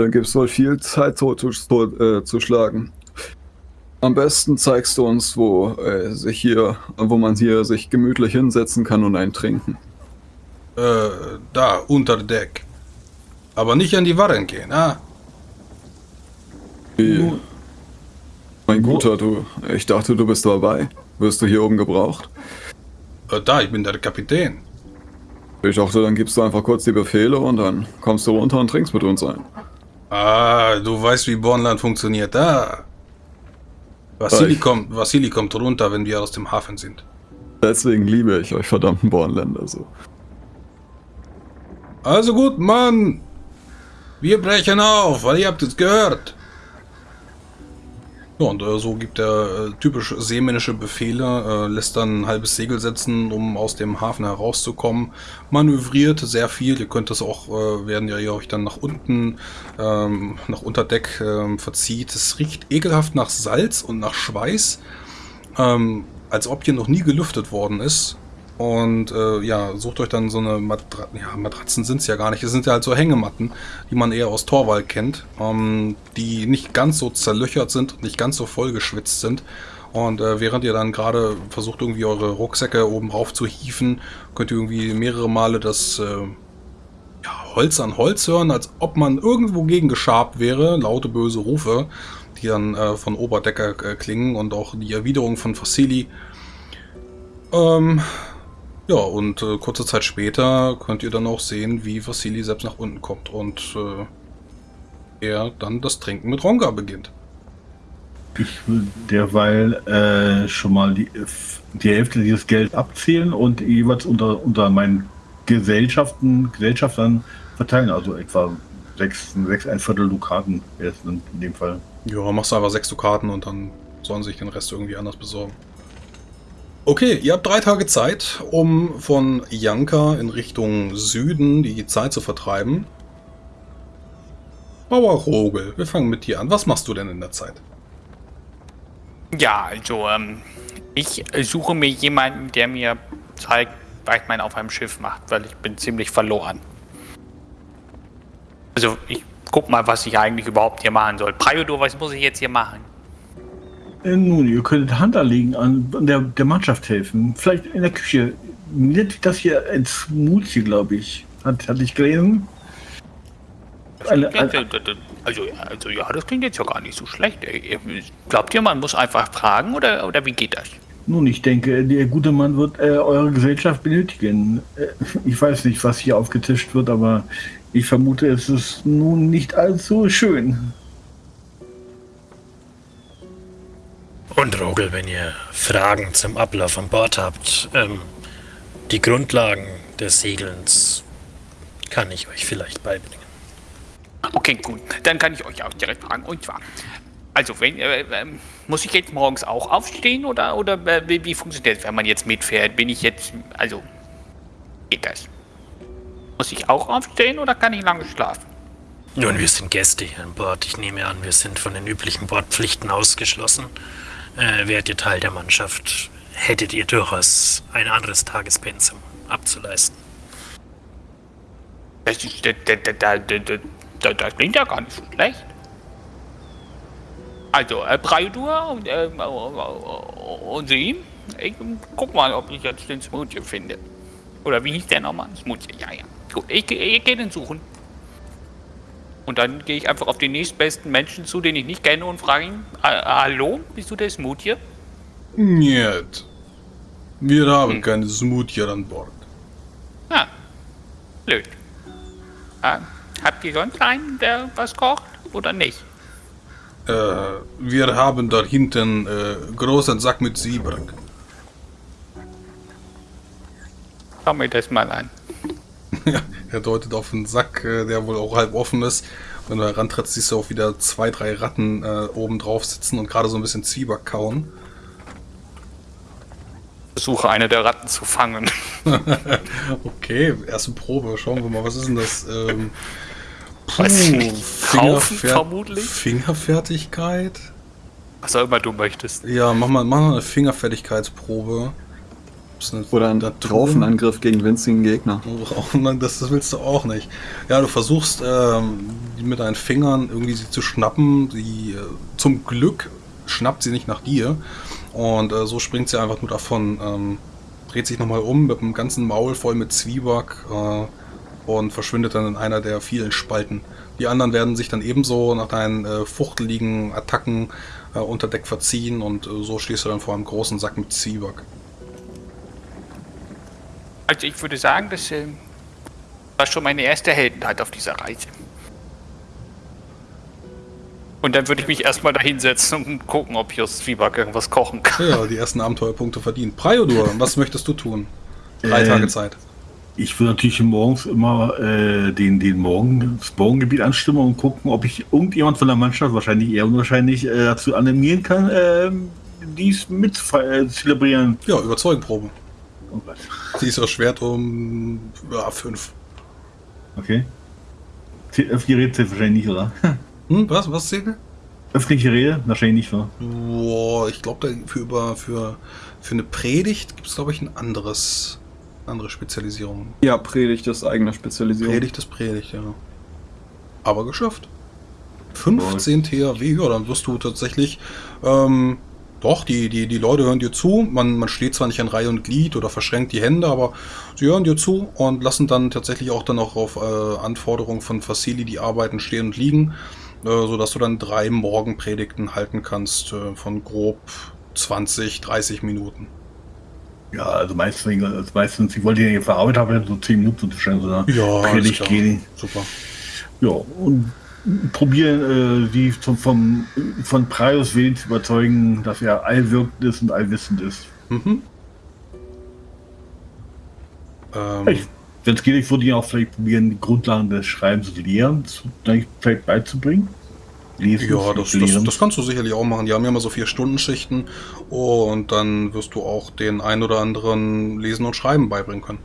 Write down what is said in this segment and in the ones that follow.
Dann gibt es wohl viel Zeit zu, zu, äh, zu schlagen. Am besten zeigst du uns, wo äh, sich hier, wo man hier sich gemütlich hinsetzen kann und ein trinken. Äh, da, unter Deck. Aber nicht an die Waren gehen, ah? Wie? Mein Guter, du, ich dachte, du bist dabei. Wirst du hier oben gebraucht? Äh, da, ich bin der Kapitän. Ich dachte, dann gibst du einfach kurz die Befehle und dann kommst du runter und trinkst mit uns ein. Ah, du weißt, wie Bornland funktioniert. Ah. Vassili kommt, Vassili kommt runter, wenn wir aus dem Hafen sind. Deswegen liebe ich euch verdammten Bornländer so. Also gut, Mann. Wir brechen auf, weil ihr habt es gehört. Ja, und äh, so gibt er äh, typisch seemännische Befehle, äh, lässt dann ein halbes Segel setzen, um aus dem Hafen herauszukommen, manövriert sehr viel, ihr könnt das auch, äh, werden ja ihr euch dann nach unten, ähm, nach Unterdeck ähm, verzieht. Es riecht ekelhaft nach Salz und nach Schweiß, ähm, als ob hier noch nie gelüftet worden ist. Und äh, ja, sucht euch dann so eine Matra ja, Matratzen sind es ja gar nicht. Es sind ja halt so Hängematten, die man eher aus Torwald kennt, ähm, die nicht ganz so zerlöchert sind nicht ganz so voll geschwitzt sind. Und äh, während ihr dann gerade versucht, irgendwie eure Rucksäcke oben rauf zu hieven, könnt ihr irgendwie mehrere Male das äh, ja, Holz an Holz hören, als ob man irgendwo gegen geschabt wäre. Laute, böse Rufe, die dann äh, von Oberdecker äh, klingen und auch die Erwiderung von Fossili. Ähm, ja, und äh, kurze Zeit später könnt ihr dann auch sehen, wie Vassili selbst nach unten kommt und äh, er dann das Trinken mit Ronga beginnt. Ich will derweil äh, schon mal die, die Hälfte dieses Geld abzählen und jeweils unter, unter meinen Gesellschaften, Gesellschaftern verteilen, also etwa sechs, sechs ein Viertel Dukaten in dem Fall. Ja, machst du einfach sechs Dukaten und dann sollen sich den Rest irgendwie anders besorgen. Okay, ihr habt drei Tage Zeit, um von Janka in Richtung Süden die Zeit zu vertreiben. Bauer Rogel, wir fangen mit dir an. Was machst du denn in der Zeit? Ja, also, ähm, ich suche mir jemanden, der mir zeigt, was man auf einem Schiff macht, weil ich bin ziemlich verloren. Also, ich guck mal, was ich eigentlich überhaupt hier machen soll. Priodor, was muss ich jetzt hier machen? Äh, nun, ihr könntet Hand anlegen an der, der Mannschaft helfen. Vielleicht in der Küche. Das hier ein Smoothie, glaube ich. Hat, hatte ich gelesen. Eine, eine, also, also ja, das klingt jetzt ja gar nicht so schlecht. Glaubt ihr, man muss einfach fragen oder, oder wie geht das? Nun, ich denke, der gute Mann wird äh, eure Gesellschaft benötigen. Äh, ich weiß nicht, was hier aufgetischt wird, aber ich vermute, es ist nun nicht allzu schön. Und Rogel, wenn ihr Fragen zum Ablauf an Bord habt, ähm, die Grundlagen des Segelns kann ich euch vielleicht beibringen. Okay, gut. Dann kann ich euch auch direkt fragen. Und zwar, also wenn, äh, äh, muss ich jetzt morgens auch aufstehen oder, oder äh, wie, wie, funktioniert das, wenn man jetzt mitfährt? Bin ich jetzt, also, geht das? Muss ich auch aufstehen oder kann ich lange schlafen? Nun, wir sind Gäste hier an Bord. Ich nehme an, wir sind von den üblichen Bordpflichten ausgeschlossen äh, wärt ihr Teil der Mannschaft, hättet ihr durchaus ein anderes Tagespensum abzuleisten. Das, das, das, klingt ja gar nicht schlecht. Also, äh, Breidur und, äh, und Sie, ich guck mal, ob ich jetzt den Smoothie finde. Oder wie hieß der nochmal? Smoothie, ja, ja. Gut, ich, ich gehe den suchen. Und dann gehe ich einfach auf den nächstbesten Menschen zu, den ich nicht kenne und frage ihn, hallo, bist du der Smoothie? Niet. Wir haben hm. keine Smoothie an Bord. Ah, blöd. Ah, habt ihr sonst einen, der was kocht oder nicht? Äh, wir haben da hinten äh, großen Sack mit Sieberg. Schau mir das mal an. Ja, er deutet auf einen Sack, äh, der wohl auch halb offen ist. Wenn du herantrittst, siehst du auch wieder zwei, drei Ratten äh, oben drauf sitzen und gerade so ein bisschen Zwieback kauen. Versuche eine der Ratten zu fangen. okay, erste Probe. Schauen wir mal, was ist denn das? Ähm, puh, Weiß ich nicht. Kaufen vermutlich? Fingerfertigkeit? Was auch immer du möchtest. Ja, mach mal, mach mal eine Fingerfertigkeitsprobe. Oder ein Draufenangriff gegen winzigen Gegner. Oh, das, willst du auch nicht. Ja, du versuchst ähm, die mit deinen Fingern irgendwie sie zu schnappen. Sie, äh, zum Glück schnappt sie nicht nach dir. Und äh, so springt sie einfach nur davon. Ähm, dreht sich nochmal um mit dem ganzen Maul voll mit Zwieback äh, und verschwindet dann in einer der vielen Spalten. Die anderen werden sich dann ebenso nach deinen äh, fuchteligen Attacken äh, unter Deck verziehen und äh, so stehst du dann vor einem großen Sack mit Zwieback. Also ich würde sagen, das ähm, war schon meine erste Heldenheit auf dieser Reise. Und dann würde ich mich erstmal da hinsetzen und gucken, ob ich aus Zwieback irgendwas kochen kann. Ja, die ersten Abenteuerpunkte verdient. Priodur, was möchtest du tun? Drei Äh, Tage Zeit. Ich würde natürlich morgens immer äh, den, den Morgen, das Morgengebiet anstimmen und gucken, ob ich irgendjemand von der Mannschaft, wahrscheinlich eher unwahrscheinlich, äh, dazu animieren kann, äh, dies mit äh, zelebrieren. Ja, Überzeugenprobe. Oh Gott. Sie ist erschwert um ja, fünf. Okay. Zäh- Öffentliche Rede zählt wahrscheinlich nicht, oder? Hm, was? Was zählt? Öffentliche Rede? Wahrscheinlich nicht, oder? Boah, ich glaube, für, über, für, für eine Predigt gibt es, glaube ich, ein anderes, andere Spezialisierung. Ja, Predigt ist eigene Spezialisierung. Predigt ist Predigt, ja. Aber geschafft. 15 THW, ja, dann wirst du tatsächlich, ähm, doch, die, die, die Leute hören dir zu. Man, man steht zwar nicht in Reihe und Glied oder verschränkt die Hände, aber sie hören dir zu und lassen dann tatsächlich auch dann auch auf äh, Anforderungen von Facili die Arbeiten stehen und liegen, äh, sodass du dann drei Morgenpredigten halten kannst äh, von grob 20, 30 Minuten. Ja, also meistens, also meistens ich wollte ja verarbeitet haben, so 10 Minuten zu stellen, so eine Predigt gehen. Super. Ja, und probieren, äh, die zum, vom, von Prius Willen zu überzeugen, dass er allwirkend ist und allwissend ist. Mhm. Ähm, Wenn es geht, ich würde ihn auch vielleicht probieren, die Grundlagen des Schreibens und Lehrens vielleicht beizubringen. Lesen, Ja, das, das, das kannst du sicherlich auch machen. Die haben ja immer so vier Stunden Schichten und dann wirst du auch den ein oder anderen Lesen und Schreiben beibringen können.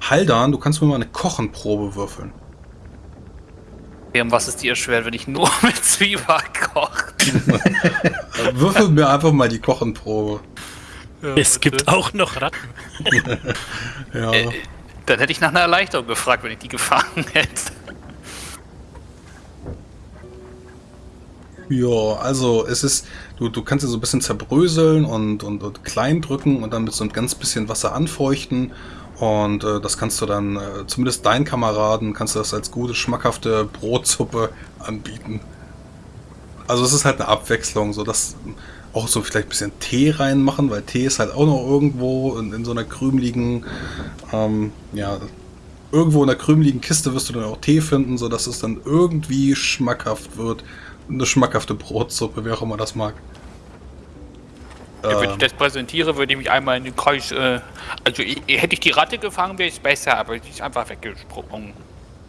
Haldan, du kannst mir mal eine Kochenprobe würfeln. Und was ist dir schwer, wenn ich nur mit Zwieback koche? Würfel mir einfach mal die Kochenprobe. Es gibt auch noch Ratten. Ja. Äh, dann hätte ich nach einer Erleichterung gefragt, wenn ich die gefangen hätte. Ja, also es ist, du, du kannst sie so ein bisschen zerbröseln und, und, und klein drücken und dann mit so ein ganz bisschen Wasser anfeuchten. Und äh, das kannst du dann, äh, zumindest deinen Kameraden, kannst du das als gute, schmackhafte Brotsuppe anbieten. Also es ist halt eine Abwechslung, so dass auch so vielleicht ein bisschen Tee reinmachen, weil Tee ist halt auch noch irgendwo in, in so einer krümeligen, ähm, ja, irgendwo in einer krümeligen Kiste wirst du dann auch Tee finden, so dass es dann irgendwie schmackhaft wird. Eine schmackhafte Brotsuppe, wer auch immer das mag. Ja, wenn ich das präsentiere, würde ich mich einmal in den Kreis. Äh, also ich, hätte ich die Ratte gefangen, wäre es besser, aber die ist einfach weggesprungen.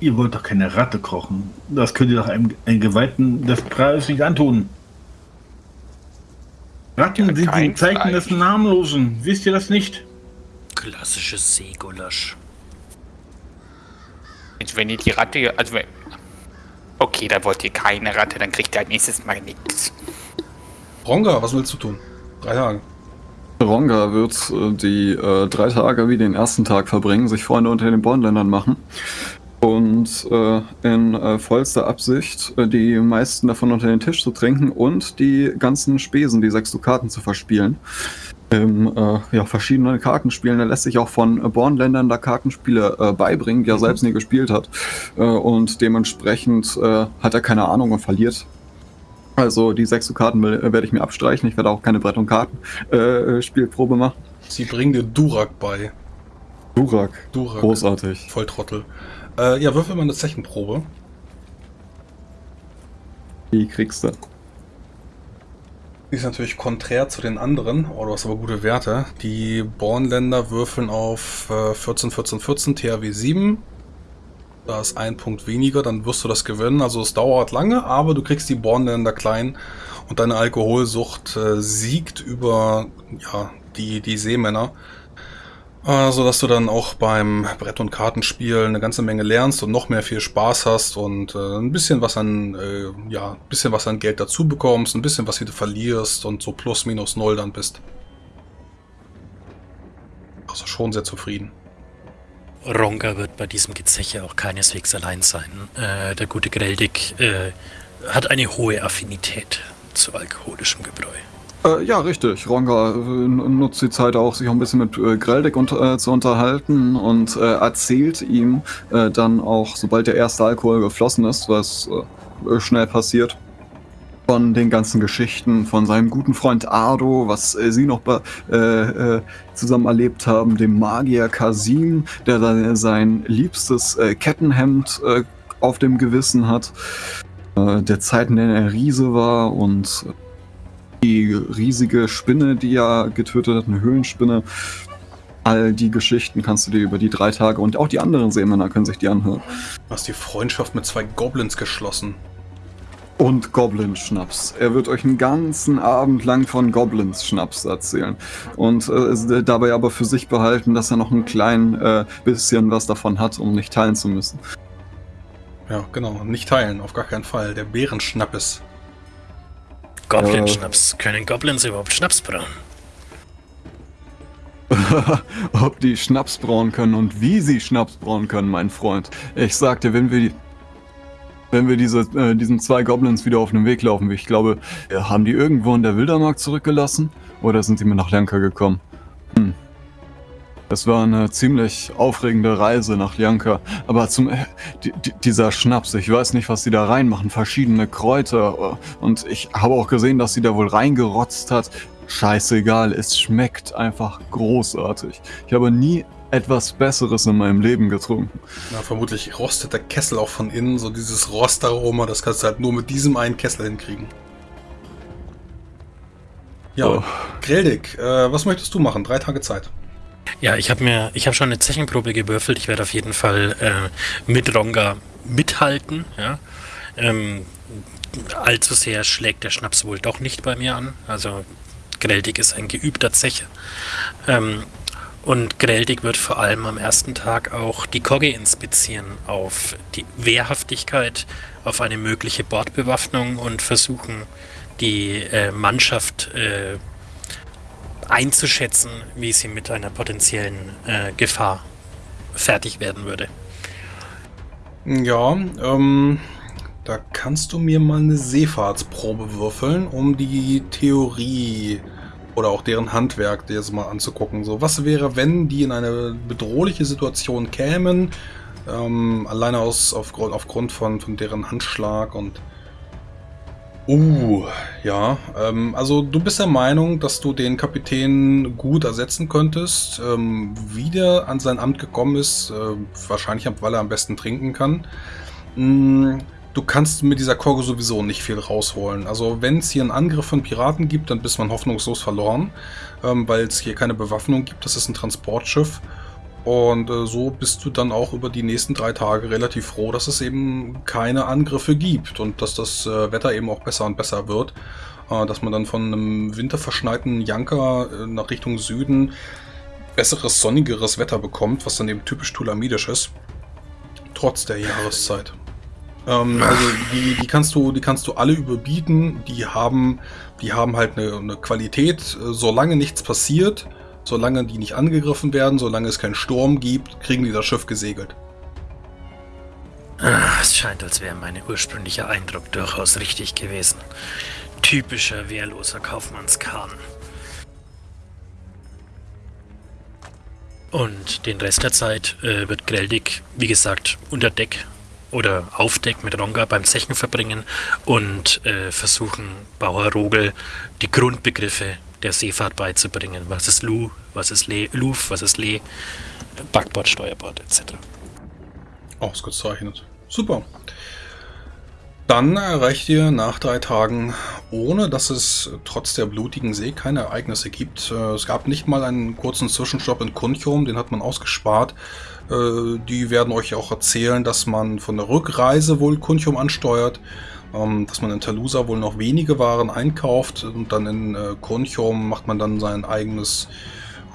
Ihr wollt doch keine Ratte kochen. Das könnt ihr doch einem, einem Geweihten des Preises nicht antun. Ratten Ja, sind die Zeichen des Fleisch. Namenlosen. Wisst ihr das nicht? Klassisches Seegulasch. Also wenn ihr die Ratte. Also wenn, okay, dann wollt ihr keine Ratte, dann kriegt ihr halt nächstes Mal nichts. Ronga, was willst du tun? Drei Tage. Ronga wird äh, die äh, drei Tage wie den ersten Tag verbringen, sich Freunde unter den Bondländern machen und äh, in äh, vollster Absicht äh, die meisten davon unter den Tisch zu trinken und die ganzen Spesen, die sechs Dukaten zu verspielen. Im äh, ja, verschiedene Kartenspielen. Er lässt sich auch von Bornländern da Kartenspiele beibringen, die er selbst nie gespielt hat. Und dementsprechend hat er keine Ahnung und verliert. Also die sechs Dukaten will- äh, werde ich mir abstreichen. Ich werde auch keine Brett- und Karten-Spielprobe machen. Sie bringen dir Durak bei. Durak. Durak. Großartig. Volltrottel. Äh, ja, würfel mal eine Zechenprobe. Die kriegst du. Die ist natürlich konträr zu den anderen, oh, du hast aber gute Werte. Die Bornländer würfeln auf äh, 14, 14, 14, THW 7. Da ist ein Punkt weniger, dann wirst du das gewinnen. Also es dauert lange, aber du kriegst die Bornländer klein und deine Alkoholsucht äh, siegt über ja, die, die Seemänner. Äh, sodass du dann auch beim Brett- und Kartenspiel eine ganze Menge lernst und noch mehr viel Spaß hast und äh, ein bisschen was an, äh, ja, bisschen was an Geld dazu bekommst, ein bisschen was wieder verlierst und so plus minus null dann bist. Also schon sehr zufrieden. Ronga wird bei diesem Gezeche auch keineswegs allein sein. Äh, der gute Greldig äh, hat eine hohe Affinität zu alkoholischem Gebräu. Äh, ja, richtig. Ronga äh, nutzt die Zeit auch, sich auch ein bisschen mit äh, Greldig und, äh, zu unterhalten und äh, erzählt ihm dann auch, sobald der erste Alkohol geflossen ist, was schnell passiert, von den ganzen Geschichten von seinem guten Freund Ardo, was äh, sie noch äh, äh, zusammen erlebt haben, dem Magier Kasim, der sein liebstes äh, Kettenhemd äh, auf dem Gewissen hat, äh, der Zeiten, in der er Riese war und die riesige Spinne, die er getötet hat, eine Höhlenspinne. All die Geschichten kannst du dir über die drei Tage und auch die anderen Seemänner können sich die anhören. Du hast die Freundschaft mit zwei Goblins geschlossen. Und Goblin-Schnaps. Er wird euch einen ganzen Abend lang von Goblins-Schnaps erzählen. Und äh, dabei aber für sich behalten, dass er noch ein klein äh, bisschen was davon hat, um nicht teilen zu müssen. Ja, genau. Nicht teilen, auf gar keinen Fall. Der Bärenschnappes. Goblin-Schnaps. Können Goblins überhaupt Schnaps brauen? Ob die Schnaps brauen können und wie sie Schnaps brauen können, mein Freund. Ich sagte, wenn wir die, wenn wir diese, äh, diesen zwei Goblins wieder auf den Weg laufen, ich glaube, äh, haben die irgendwo in der Wildermark zurückgelassen? Oder sind sie mir nach Lanka gekommen? Hm. Das war eine ziemlich aufregende Reise nach Lianka. Aber zum äh, di- di- dieser Schnaps, ich weiß nicht, was sie da reinmachen. Verschiedene Kräuter. äh, Und ich habe auch gesehen, dass sie da wohl reingerotzt hat. Scheißegal, es schmeckt einfach großartig. Ich habe nie etwas Besseres in meinem Leben getrunken. Na, vermutlich rostet der Kessel auch von innen. So dieses Rostaroma, das kannst du halt nur mit diesem einen Kessel hinkriegen. Ja, Oh. Greldig, äh, was möchtest du machen? Drei Tage Zeit. Ja, ich habe mir, ich habe schon eine Zechenprobe gewürfelt. Ich werde auf jeden Fall äh, mit Ronga mithalten. Ja. Ähm, allzu sehr schlägt der Schnaps wohl doch nicht bei mir an. Also Greldig ist ein geübter Zecher. Ähm, und Greldig wird vor allem am ersten Tag auch die Kogge inspizieren auf die Wehrhaftigkeit, auf eine mögliche Bordbewaffnung und versuchen, die äh, Mannschaft äh, einzuschätzen, wie sie mit einer potenziellen äh, Gefahr fertig werden würde. Ja, ähm, da kannst du mir mal eine Seefahrtsprobe würfeln, um die Theorie oder auch deren Handwerk dir jetzt mal anzugucken. So, was wäre, wenn die in eine bedrohliche Situation kämen, ähm, alleine aus, aufgrund, aufgrund von, von deren Handschlag und Uh, ja. Ähm, also du bist der Meinung, dass du den Kapitän gut ersetzen könntest. Ähm, wie der an sein Amt gekommen ist, äh, wahrscheinlich weil er am besten trinken kann. Mm, du kannst mit dieser Korge sowieso nicht viel rausholen. Also wenn es hier einen Angriff von Piraten gibt, dann bist man hoffnungslos verloren, ähm, weil es hier keine Bewaffnung gibt. Das ist ein Transportschiff. Und äh, so bist du dann auch über die nächsten drei Tage relativ froh, dass es eben keine Angriffe gibt und dass das äh, Wetter eben auch besser und besser wird. Äh, dass man dann von einem winterverschneiten Janker äh, nach Richtung Süden besseres, sonnigeres Wetter bekommt, was dann eben typisch tulamidisch ist. Trotz der Jahreszeit. Ähm, also die, die kannst du, die kannst du alle überbieten. Die haben, die haben halt eine, eine Qualität, äh, solange nichts passiert, solange die nicht angegriffen werden, solange es keinen Sturm gibt, kriegen die das Schiff gesegelt. Ah, es scheint, als wäre mein ursprünglicher Eindruck durchaus richtig gewesen. Typischer wehrloser Kaufmannskahn. Und den Rest der Zeit äh, wird Greldig, wie gesagt, unter Deck oder auf Deck mit Ronga beim Zechen verbringen und äh, versuchen, Bauer Rogel die Grundbegriffe der Seefahrt beizubringen. Was ist Lu, was ist Le, Luf, was ist Le, Backbord, Steuerbord etc. Ausgezeichnet. Super. Dann erreicht ihr nach drei Tagen, ohne dass es trotz der blutigen See keine Ereignisse gibt. Äh, Es gab nicht mal einen kurzen Zwischenstopp in Kunchum, den hat man ausgespart. Äh, Die werden euch auch erzählen, dass man von der Rückreise wohl Kunchum ansteuert, ähm, dass man in Talusa wohl noch wenige Waren einkauft und dann in äh, Kunchum macht man dann sein eigenes,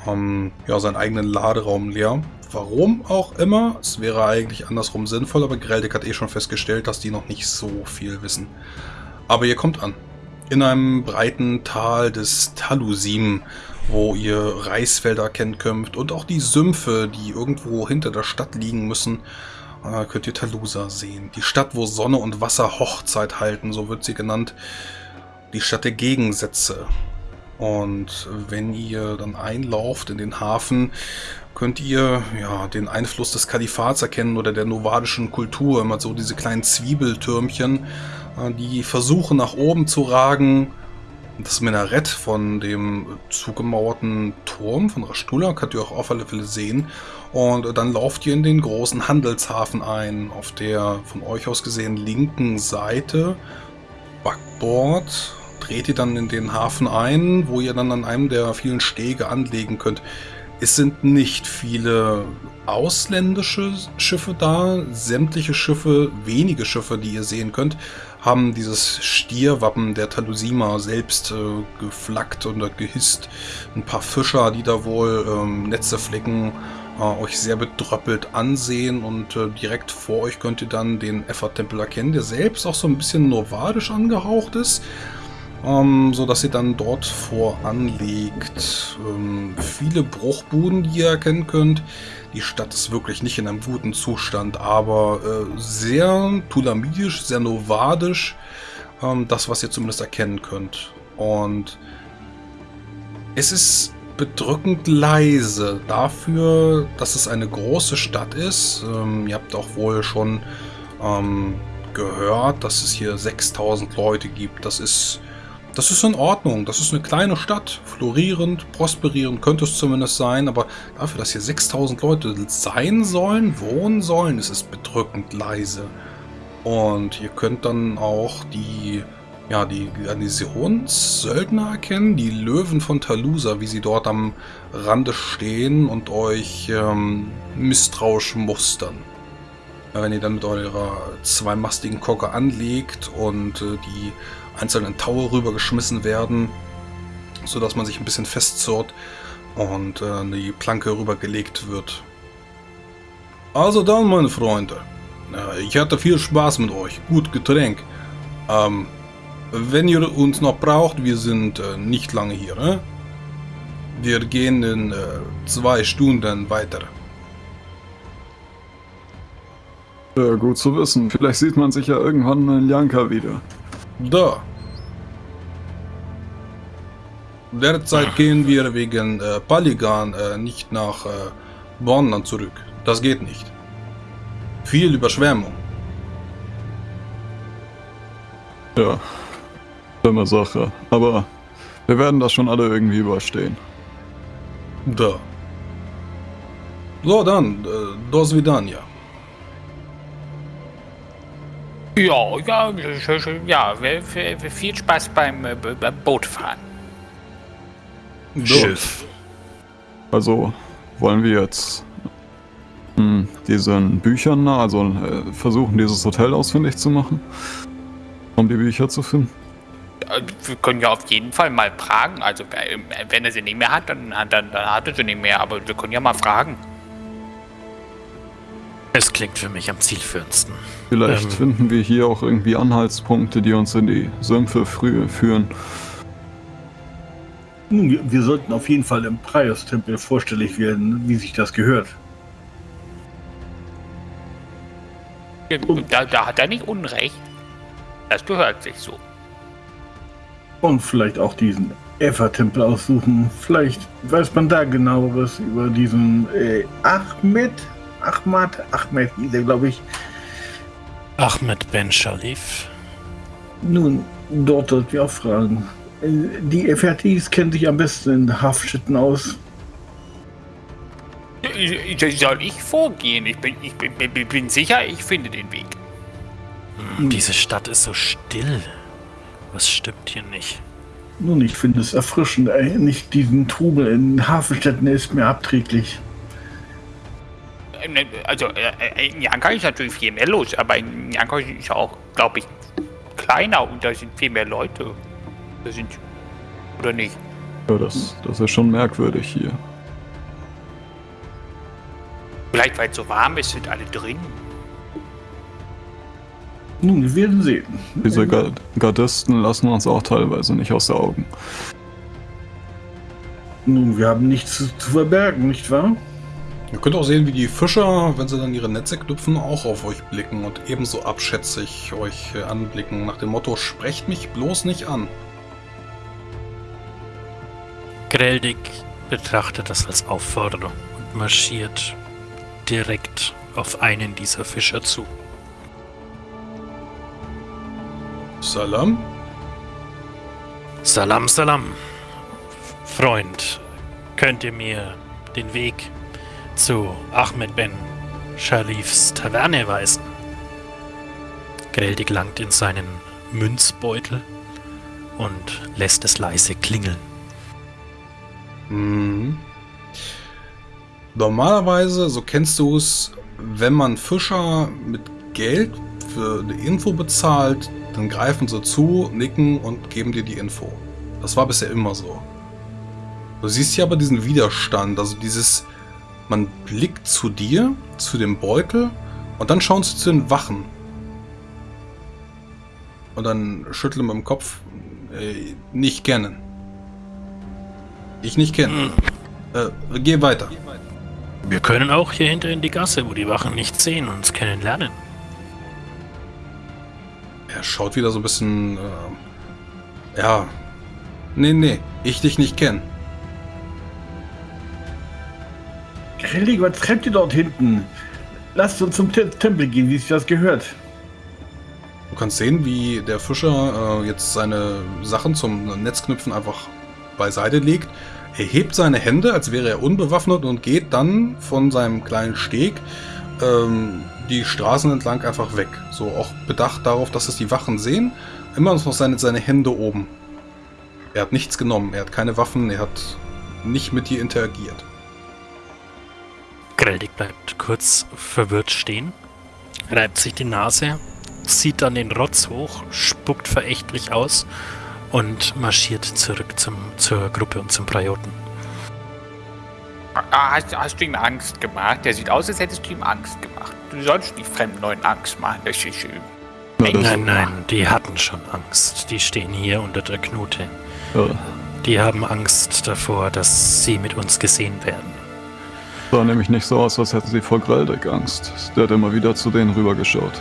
ähm, ja, seinen eigenen Laderaum leer. Warum auch immer, es wäre eigentlich andersrum sinnvoll, aber Greldig hat eh schon festgestellt, dass die noch nicht so viel wissen. Aber ihr kommt an. In einem breiten Tal des Talusim, wo ihr Reisfelder erkennen könnt und auch die Sümpfe, die irgendwo hinter der Stadt liegen müssen, äh, könnt ihr Talusa sehen. Die Stadt, wo Sonne und Wasser Hochzeit halten, so wird sie genannt. Die Stadt der Gegensätze. Und wenn ihr dann einlauft in den Hafen, könnt ihr ja den Einfluss des Kalifats erkennen oder der novadischen Kultur. Immer so diese kleinen Zwiebeltürmchen, äh, die versuchen nach oben zu ragen. Das Minarett von dem zugemauerten Turm von Rastula könnt ihr auch auf alle Fälle sehen. Und dann lauft ihr in den großen Handelshafen ein, auf der von euch aus gesehen linken Seite, Backbord, dreht ihr dann in den Hafen ein, wo ihr dann an einem der vielen Stege anlegen könnt. Es sind nicht viele ausländische Schiffe da. Sämtliche Schiffe, wenige Schiffe, die ihr sehen könnt, haben dieses Stierwappen der Talusima selbst äh, geflaggt oder gehisst. Ein paar Fischer, die da wohl ähm, Netze flicken, äh, euch sehr bedröppelt ansehen und äh, direkt vor euch könnt ihr dann den Effort-Tempel erkennen, der selbst auch so ein bisschen novadisch angehaucht ist ähm, so dass ihr dann dort voranlegt. Ähm, viele Bruchbuden, die ihr erkennen könnt. Die Stadt ist wirklich nicht in einem guten Zustand, aber äh, sehr tulamidisch, sehr novadisch. Ähm, das, was ihr zumindest erkennen könnt. Und es ist bedrückend leise dafür, dass es eine große Stadt ist. Ähm, ihr habt auch wohl schon ähm, gehört, dass es hier 6000 Leute gibt. Das ist das ist in Ordnung. Das ist eine kleine Stadt. Florierend, prosperierend könnte es zumindest sein. Aber dafür, dass hier 6000 Leute sein sollen, wohnen sollen, ist es bedrückend leise. Und ihr könnt dann auch die, ja, die Garnisonssöldner erkennen. Die Löwen von Talusa, wie sie dort am Rande stehen und euch ähm, misstrauisch mustern. Wenn ihr dann mit eurer zweimastigen Kocke anlegt und äh, die einzelnen Taue rübergeschmissen werden, sodass man sich ein bisschen festzurrt und äh, die Planke rübergelegt wird. Also dann, meine Freunde, äh, ich hatte viel Spaß mit euch. Gut Getränk. Ähm, wenn ihr uns noch braucht, wir sind äh, nicht lange hier. Äh? Wir gehen in äh, zwei Stunden weiter. Ja, gut zu wissen. Vielleicht sieht man sich ja irgendwann in Janka wieder. Da. Derzeit gehen wir wegen äh, Paligan äh, nicht nach äh, Bonn zurück. Das geht nicht. Viel Überschwemmung. Ja, dumme Sache. Aber wir werden das schon alle irgendwie überstehen. Da. So, dann, äh, do svidania. Ja, ja, ja, viel Spaß beim äh, Bootfahren. Schiff. Also wollen wir jetzt hm, diesen Büchern, also äh, versuchen, dieses Hotel ausfindig zu machen, um die Bücher zu finden? Wir können ja auf jeden Fall mal fragen. Also äh, wenn er sie nicht mehr hat, dann, dann, dann hat er sie nicht mehr. Aber wir können ja mal fragen. Es klingt für mich am zielführendsten. Vielleicht Ähm. finden wir hier auch irgendwie Anhaltspunkte, die uns in die Sümpfe früh führen. Nun, wir, sollten auf jeden Fall im Prius-Tempel vorstellig werden, wie sich das gehört. Da, da hat er nicht Unrecht. Das gehört sich so. Und vielleicht auch diesen Eva-Tempel aussuchen. Vielleicht weiß man da genaueres über diesen äh, Ahmed. Ahmad, Ahmed hieß er, glaube ich. Ahmed Ben Shalif. Nun, dort sollten wir auch fragen. Äh, Die FRTs kennen sich am besten in Haftstätten aus. Soll ich vorgehen? Ich bin, ich bin, bin, bin sicher, ich finde den Weg. Hm, Diese Stadt ist so still. Was stimmt hier nicht? Nun, ich finde es erfrischend. Nicht diesen Trubel in Hafenstädten ist mir abträglich. Ähm, Also äh, in Janka ist natürlich viel mehr los, aber in Janka ist auch, glaube ich, kleiner und da sind viel mehr Leute. Da sind. Oder nicht? Ja, das, das ist schon merkwürdig hier. Vielleicht weil es so warm ist, sind alle drin. Nun, wir werden sehen. Diese Ga- Gardisten lassen uns auch teilweise nicht aus den Augen. Nun, wir haben nichts zu, zu verbergen, nicht wahr? Ihr könnt auch sehen, wie die Fischer, wenn sie dann ihre Netze knüpfen, auch auf euch blicken und ebenso abschätzig euch äh, anblicken, nach dem Motto, sprecht mich bloß nicht an. Greldig betrachtet das als Aufforderung und marschiert direkt auf einen dieser Fischer zu. Salam? Salam, salam. Freund, könnt ihr mir den Weg zu Ahmed Ben Sharifs Taverne weisen? Greldig langt in seinen Münzbeutel und lässt es leise klingeln. Mhm. Normalerweise, so kennst du es, wenn man Fischer mit Geld für eine Info bezahlt, dann greifen sie zu, nicken und geben dir die Info. Das war bisher immer so. Du siehst hier aber diesen Widerstand, also dieses, man blickt zu dir, zu dem Beutel und dann schauen sie zu den Wachen. Und dann schütteln mit dem Kopf, äh, nicht kennen. Ich nicht kennen. Äh, geh weiter. Wir können auch hier hinter in die Gasse, wo die Wachen nichts sehen und uns kennenlernen. Er schaut wieder so ein bisschen. Äh, ja. Nee, nee, ich dich nicht kenne. Grillig, was treibt ihr dort hinten? Lasst uns zum Te- Tempel gehen, wie sich das gehört. Du kannst sehen, wie der Fischer äh, jetzt seine Sachen zum Netzknüpfen einfach beiseite legt. Er hebt seine Hände, als wäre er unbewaffnet und geht dann von seinem kleinen Steg ähm, die Straßen entlang einfach weg. So auch bedacht darauf, dass es die Wachen sehen. Immer noch seine, seine Hände oben. Er hat nichts genommen, er hat keine Waffen, er hat nicht mit dir interagiert. Greldig bleibt kurz verwirrt stehen, reibt sich die Nase, zieht dann den Rotz hoch, spuckt verächtlich aus und marschiert zurück zum, zur Gruppe und zum Prioten. Ah, Hast, hast du ihm Angst gemacht? Der sieht aus, als hättest du ihm Angst gemacht. Du sollst nicht fremden Leuten Angst machen. Das ist schön. Das, Nein, nein, die hatten schon Angst. Die stehen hier unter der Knute. Ja, Die haben Angst davor, dass sie mit uns gesehen werden. sah nämlich nicht so aus, als hätten sie vor Greldeck Angst. Der hat immer wieder zu denen rübergeschaut.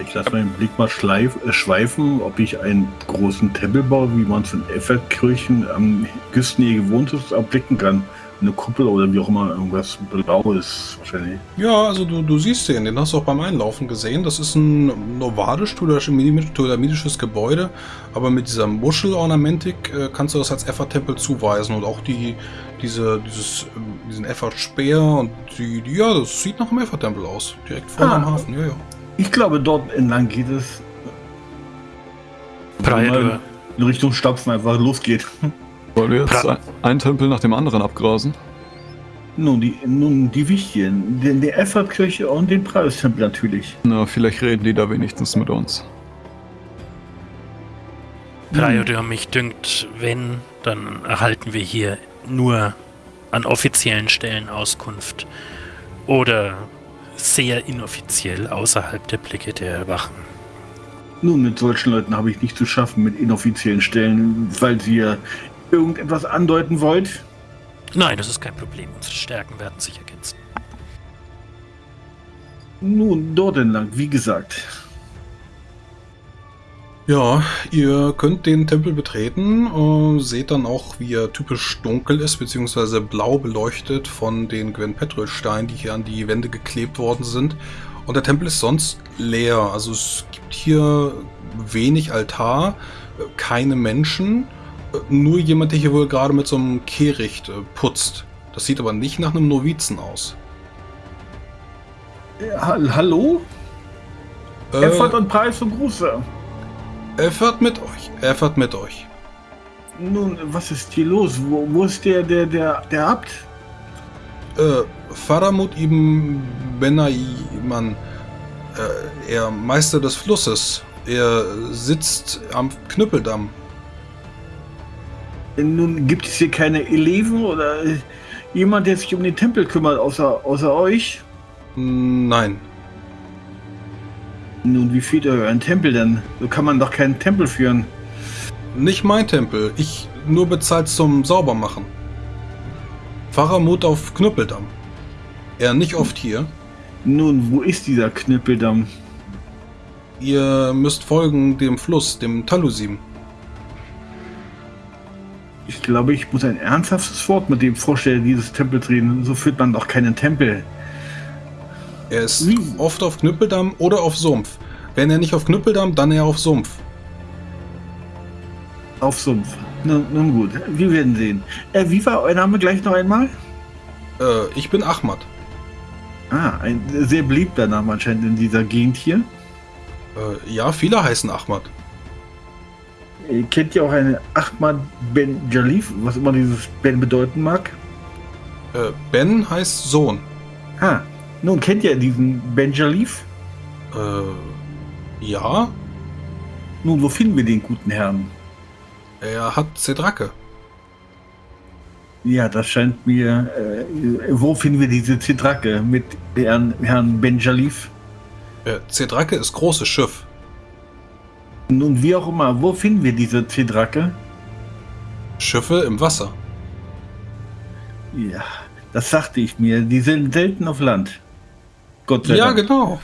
Ich lasse meinen Blick mal schleif, äh, schweifen, ob ich einen großen Tempel baue, wie man es in Effertkirchen am Küstennähe gewohnt ist, erblicken kann. Eine Kuppel oder wie auch immer, irgendwas Blaues wahrscheinlich. Ja, also du, du siehst den, den hast du auch beim Einlaufen gesehen. Das ist ein novadisch-ptolemidisches Gebäude, aber mit dieser Muschelornamentik äh, kannst du das als Effert-Tempel zuweisen und auch die, diese, dieses, ähm, diesen Effert-Speer und die, die, ja, das sieht nach einem Effert-Tempel aus. Direkt vor Ah. dem Hafen, ja, ja. Ich glaube, dort entlang geht es. Priotor, In Richtung Stapfen einfach losgeht. Wollen wir jetzt Pra- ein, einen Tempel nach dem anderen abgrasen? Nun, die, nun, die wichtigen. Den, die Effertkirche und den Preistempel natürlich. Na, vielleicht reden die da wenigstens mit uns. Priotor, mich dünkt, wenn, dann erhalten wir hier nur an offiziellen Stellen Auskunft. Oder sehr inoffiziell außerhalb der Blicke der Wachen. Nun, mit solchen Leuten habe ich nicht zu schaffen, mit inoffiziellen Stellen, weil sie ja irgendetwas andeuten wollt. Nein, das ist kein Problem. Unsere Stärken werden sich ergänzen. Nun, dort entlang, wie gesagt. Ja, ihr könnt den Tempel betreten, äh, seht dann auch, wie er typisch dunkel ist, beziehungsweise blau beleuchtet von den Gwen Petrol-Steinen, die hier an die Wände geklebt worden sind. Und der Tempel ist sonst leer, also es gibt hier wenig Altar, keine Menschen, äh, nur jemand, der hier wohl gerade mit so einem Kehricht äh, putzt. Das sieht aber nicht nach einem Novizen aus. Hall- hallo? Äh, Effert und Preis und Gruße. Er fährt mit euch, er fährt mit euch. Nun, was ist hier los? Wo, wo ist der, der, der, der Abt? Äh, Faramut ibn Benaiman, äh, er Meister des Flusses. Er sitzt am Knüppeldamm. Nun, gibt es hier keine Eleven oder jemand, der sich um den Tempel kümmert, außer, außer euch? Nein. Nun, wie führt ihr euren Tempel denn? So kann man doch keinen Tempel führen. Nicht mein Tempel. Ich nur bezahlt zum Saubermachen. Pfarrer Mut auf Knüppeldamm. Er nicht oft hier. Nun, wo ist dieser Knüppeldamm? Ihr müsst folgen dem Fluss, dem Talusim. Ich glaube, ich muss ein ernsthaftes Wort mit dem Vorsteher dieses Tempels reden. So führt man doch keinen Tempel. Er ist Wie? oft auf Knüppeldamm oder auf Sumpf. Wenn er nicht auf Knüppeldamm, dann eher auf Sumpf. Auf Sumpf. Nun, nun gut, wir werden sehen. Äh, wie war euer Name gleich noch einmal? Äh, ich bin Ahmad. Ah, ein sehr beliebter Name anscheinend in dieser Gegend hier. Äh, ja, viele heißen Ahmad. Ihr kennt ja auch einen Ahmad Ben Jalif, was immer dieses Ben bedeuten mag. Äh, ben heißt Sohn. Ah, nun kennt ihr diesen Ben Jalif? Äh, ja, Nun, wo finden wir den guten Herrn? er hat Zedrake. Ja, das scheint mir. Äh, wo finden wir diese Zitrake mit Herrn, Herrn Ben Jalif? Äh, Zedrake ist großes Schiff. Nun, wie auch immer, wo finden wir diese Zitrake? Schiffe im Wasser. Ja, das sagte ich mir. Die sind selten auf Land. Gott sei Ja, Dank. genau.